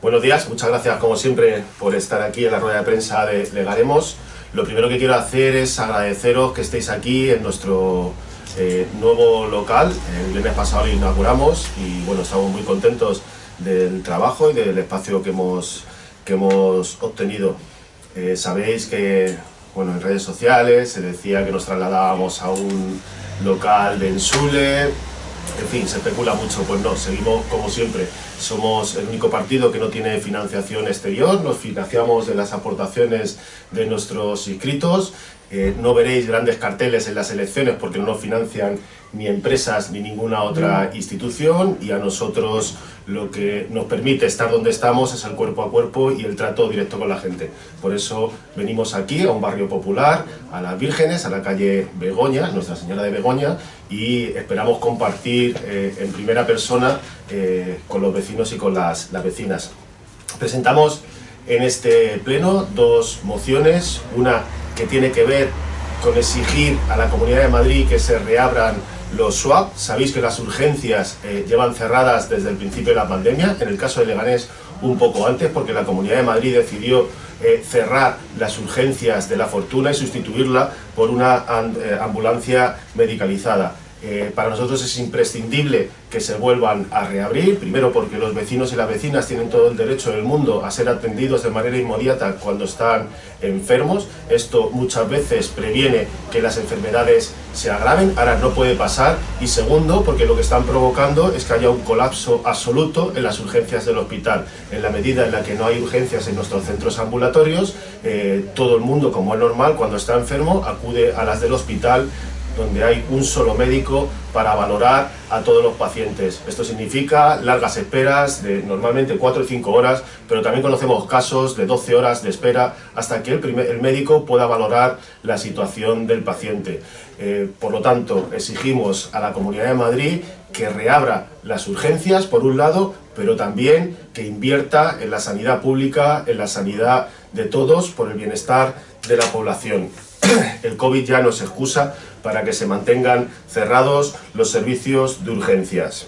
Buenos días, muchas gracias como siempre por estar aquí en la rueda de prensa de Legaremos. Lo primero que quiero hacer es agradeceros que estéis aquí en nuestro eh, nuevo local. El viernes pasado lo inauguramos y bueno, estamos muy contentos del trabajo y del espacio que hemos, que hemos obtenido. Eh, sabéis que bueno, en redes sociales se decía que nos trasladábamos a un local de Ensule, en fin, se especula mucho, pues no, seguimos como siempre. Somos el único partido que no tiene financiación exterior, nos financiamos de las aportaciones de nuestros inscritos. Eh, no veréis grandes carteles en las elecciones porque no nos financian ni empresas ni ninguna otra institución y a nosotros lo que nos permite estar donde estamos es el cuerpo a cuerpo y el trato directo con la gente. Por eso venimos aquí a un barrio popular, a las Vírgenes, a la calle Begoña, Nuestra Señora de Begoña y esperamos compartir eh, en primera persona eh, con los vecinos y con las, las vecinas. Presentamos en este pleno dos mociones, una que tiene que ver con exigir a la Comunidad de Madrid que se reabran los SWAP, sabéis que las urgencias eh, llevan cerradas desde el principio de la pandemia, en el caso de Leganés un poco antes, porque la Comunidad de Madrid decidió eh, cerrar las urgencias de la fortuna y sustituirla por una eh, ambulancia medicalizada. Eh, para nosotros es imprescindible que se vuelvan a reabrir, primero porque los vecinos y las vecinas tienen todo el derecho del mundo a ser atendidos de manera inmediata cuando están enfermos. Esto muchas veces previene que las enfermedades se agraven, ahora no puede pasar. Y segundo, porque lo que están provocando es que haya un colapso absoluto en las urgencias del hospital. En la medida en la que no hay urgencias en nuestros centros ambulatorios, eh, todo el mundo, como es normal, cuando está enfermo, acude a las del hospital donde hay un solo médico para valorar a todos los pacientes. Esto significa largas esperas de normalmente 4 o 5 horas, pero también conocemos casos de 12 horas de espera hasta que el, médico pueda valorar la situación del paciente. Eh, por lo tanto, exigimos a la Comunidad de Madrid que reabra las urgencias, por un lado, pero también que invierta en la sanidad pública, en la sanidad de todos, por el bienestar de la población. El COVID ya no se excusa para que se mantengan cerrados los servicios de urgencias.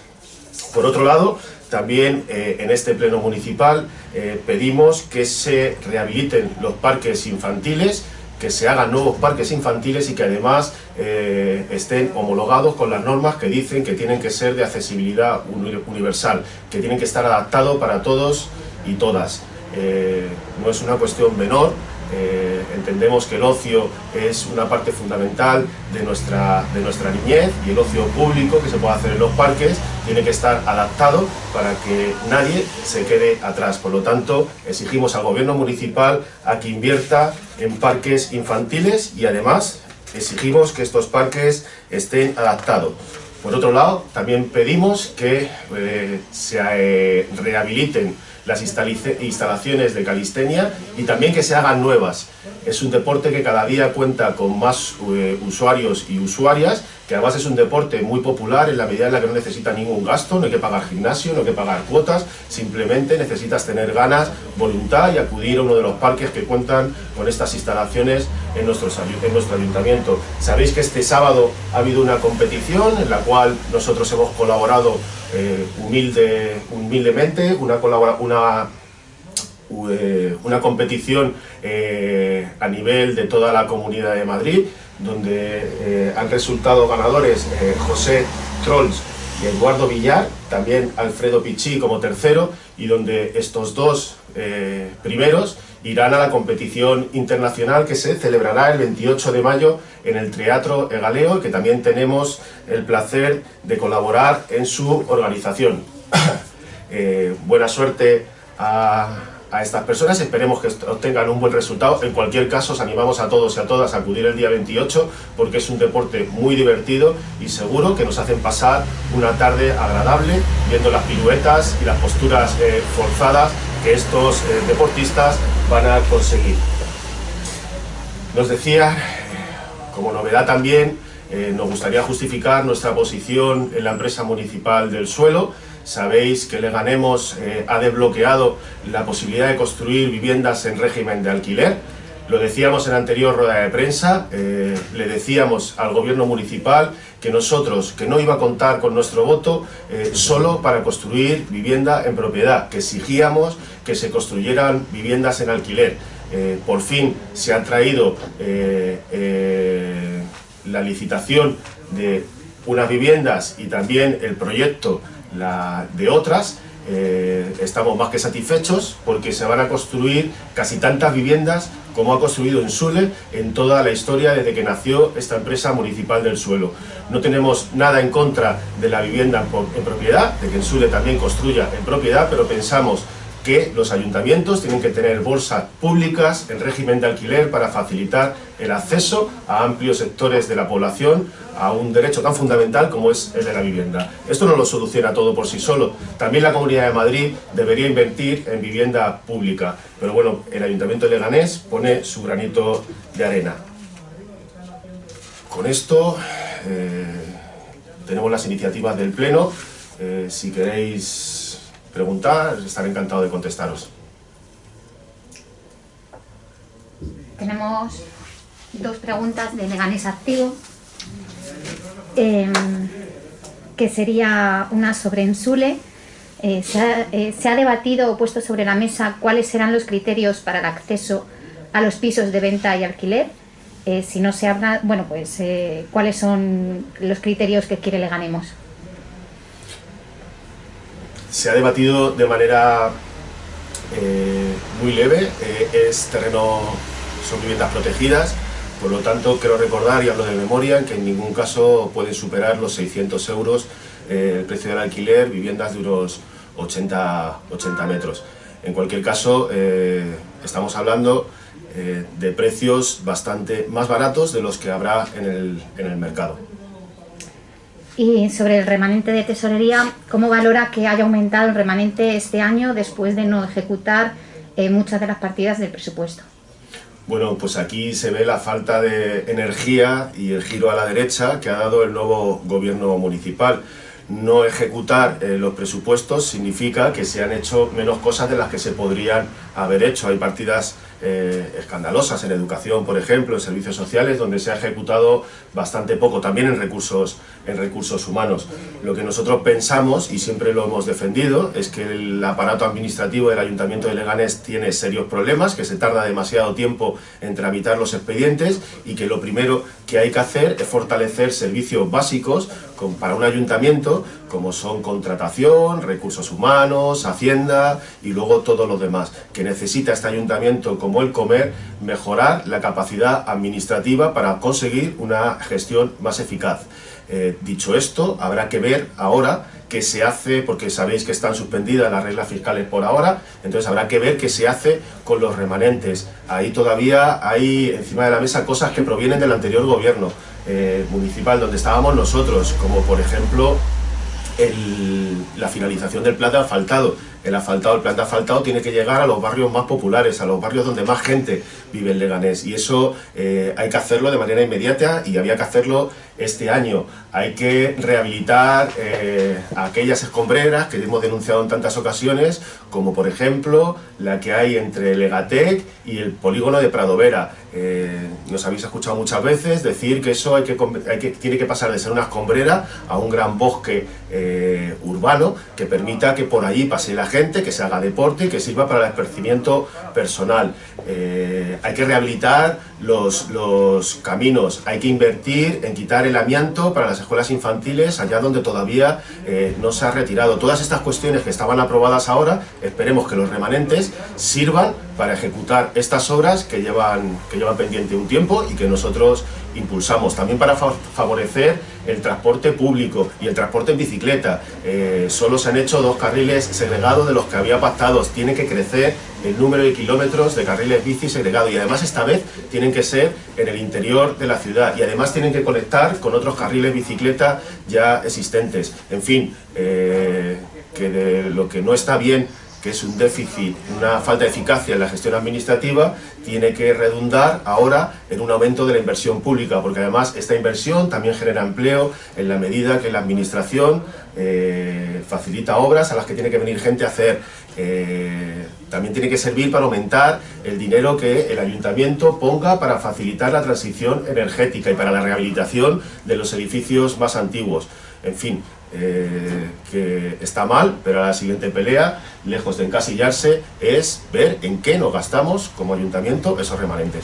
Por otro lado, también eh, en este pleno municipal eh, pedimos que se rehabiliten los parques infantiles, que se hagan nuevos parques infantiles y que además eh, estén homologados con las normas que dicen que tienen que ser de accesibilidad universal, que tienen que estar adaptados para todos y todas. no es una cuestión menor entendemos que el ocio es una parte fundamental de nuestra, de nuestra niñez y el ocio público que se puede hacer en los parques tiene que estar adaptado para que nadie se quede atrás. Por lo tanto, exigimos al gobierno municipal a que invierta en parques infantiles y además exigimos que estos parques estén adaptados. Por otro lado, también pedimos que eh, se eh, rehabiliten las instalaciones de calistenia y también que se hagan nuevas. Es un deporte que cada día cuenta con más eh, usuarios y usuarias, que además es un deporte muy popular en la medida en la que no necesita ningún gasto, no hay que pagar gimnasio, no hay que pagar cuotas, simplemente necesitas tener ganas, voluntad y acudir a uno de los parques que cuentan con estas instalaciones en, en nuestro ayuntamiento. Sabéis que este sábado ha habido una competición en la cual nosotros hemos colaborado eh, humilde, humildemente, una, una, eh, una competición eh, a nivel de toda la Comunidad de Madrid, donde han resultado ganadores José Trolls y Eduardo Villar, también Alfredo Pichí como tercero, y donde estos dos primeros irán a la competición internacional que se celebrará el 28 de mayo en el Teatro Egaleo, que también tenemos el placer de colaborar en su organización. Eh, buena suerte a, estas personas, esperemos que obtengan un buen resultado. En cualquier caso, os animamos a todos y a todas a acudir el día 28 porque es un deporte muy divertido y seguro que nos hacen pasar una tarde agradable viendo las piruetas y las posturas eh, forzadas que estos eh, deportistas van a conseguir. Nos decía, como novedad también, eh, nos gustaría justificar nuestra posición en la empresa municipal del suelo. Sabéis que Leganemos eh, ha desbloqueado la posibilidad de construir viviendas en régimen de alquiler. Lo decíamos en la anterior rueda de prensa, eh, le decíamos al gobierno municipal que nosotros, que no iba a contar con nuestro voto eh, solo para construir vivienda en propiedad, que exigíamos que se construyeran viviendas en alquiler. Eh, por fin se ha traído la licitación de unas viviendas y también el proyecto de otras, eh, estamos más que satisfechos porque se van a construir casi tantas viviendas como ha construido Ensule en toda la historia desde que nació esta empresa municipal del suelo. No tenemos nada en contra de la vivienda en propiedad, de que Ensule también construya en propiedad, pero pensamos que los ayuntamientos tienen que tener bolsas públicas en régimen de alquiler para facilitar el acceso a amplios sectores de la población a un derecho tan fundamental como es el de la vivienda. Esto no lo soluciona todo por sí solo. También la Comunidad de Madrid debería invertir en vivienda pública. Pero bueno, el Ayuntamiento de Leganés pone su granito de arena. Con esto eh, tenemos las iniciativas del Pleno. Eh, si queréis preguntar, estaré encantado de contestaros. Tenemos dos preguntas de Leganés Activo. Em, que sería una sobre Ensule. Eh, eh, se, ha, debatido o puesto sobre la mesa cuáles serán los criterios para el acceso a los pisos de venta y alquiler. Eh, si no se habla, bueno, pues cuáles son los criterios que quiere Leganemos. Se ha debatido de manera muy leve, es terreno, son viviendas protegidas, por lo tanto, quiero recordar, y hablo de memoria, que en ningún caso pueden superar los 600 euros eh, el precio del alquiler, viviendas de unos 80, 80 metros. En cualquier caso, eh, estamos hablando eh, de precios bastante más baratos de los que habrá en el, en el mercado. Y sobre el remanente de tesorería, ¿cómo valora que haya aumentado el remanente este año después de no ejecutar muchas de las partidas del presupuesto? Bueno, pues aquí se ve la falta de energía y el giro a la derecha que ha dado el nuevo gobierno municipal. No ejecutar eh, los presupuestos significa que se han hecho menos cosas de las que se podrían haber hecho. Hay partidas eh, escandalosas en educación, por ejemplo, en servicios sociales, donde se ha ejecutado bastante poco, también en recursos, en recursos humanos. Lo que nosotros pensamos, y siempre lo hemos defendido, es que el aparato administrativo del Ayuntamiento de Leganés tiene serios problemas, que se tarda demasiado tiempo en tramitar los expedientes y que lo primero que hay que hacer es fortalecer servicios básicos para un ayuntamiento, como son contratación, recursos humanos, hacienda y luego todo lo demás, que necesita este ayuntamiento como el comer mejorar la capacidad administrativa para conseguir una gestión más eficaz. Eh, dicho esto, habrá que ver ahora qué se hace, porque sabéis que están suspendidas las reglas fiscales por ahora, entonces habrá que ver qué se hace con los remanentes. Ahí todavía hay encima de la mesa cosas que provienen del anterior gobierno eh, municipal donde estábamos nosotros, como por ejemplo la finalización del plan de asfaltado. El asfaltado, el plan de asfaltado tiene que llegar a los barrios más populares, a los barrios donde más gente vive en Leganés. Y eso eh, hay que hacerlo de manera inmediata y había que hacerlo este año. Hay que rehabilitar eh, aquellas escombreras que hemos denunciado en tantas ocasiones, como por ejemplo la que hay entre Legatec y el polígono de Pradovera. Eh, nos habéis escuchado muchas veces decir que eso hay que, tiene que pasar de ser una escombrera a un gran bosque eh, urbano que permita que por allí pase la gente, que se haga deporte y que sirva para el esparcimiento personal. hay que rehabilitar los, caminos, hay que invertir en quitar el amianto para las escuelas infantiles allá donde todavía eh, no se ha retirado. Todas estas cuestiones que estaban aprobadas ahora, esperemos que los remanentes sirvan para ejecutar estas obras que llevan, que llevan pendiente un tiempo y que nosotros impulsamos. También para favorecer el transporte público y el transporte en bicicleta. Eh, solo se han hecho dos carriles segregados de los que había pactados. Tiene que crecer el número de kilómetros de carriles bici segregados. Y además esta vez tienen que ser en el interior de la ciudad. Y además tienen que conectar con otros carriles bicicleta ya existentes. En fin, eh, que de lo que no está bien que es un déficit, una falta de eficacia en la gestión administrativa, tiene que redundar ahora en un aumento de la inversión pública, porque además esta inversión también genera empleo en la medida que la administración eh, facilita obras a las que tiene que venir gente a hacer. Eh, también tiene que servir para aumentar el dinero que el ayuntamiento ponga para facilitar la transición energética y para la rehabilitación de los edificios más antiguos. En fin, eh, que está mal, pero la siguiente pelea, lejos de encasillarse, es ver en qué nos gastamos como ayuntamiento esos remanentes.